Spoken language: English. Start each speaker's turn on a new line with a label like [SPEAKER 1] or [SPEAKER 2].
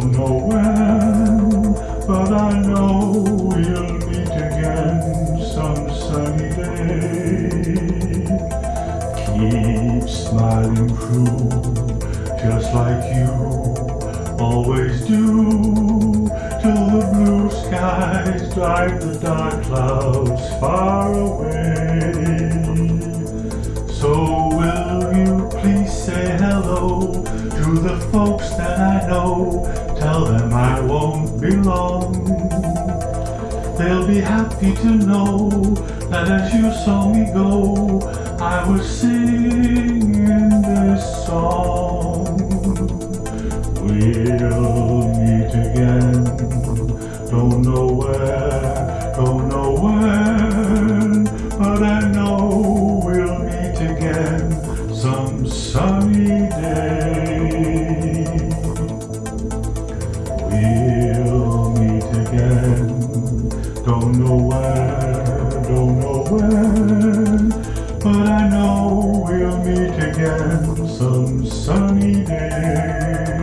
[SPEAKER 1] don't know when, but I know we'll meet again some sunny day. Keep smiling through, just like you always do, till the blue skies drive the dark clouds far away. To the folks that I know? Tell them I won't be long. They'll be happy to know that as you saw me go, I was singing time some sunny day. We'll meet again. Don't know where don't know when but I know we'll meet again some sunny day.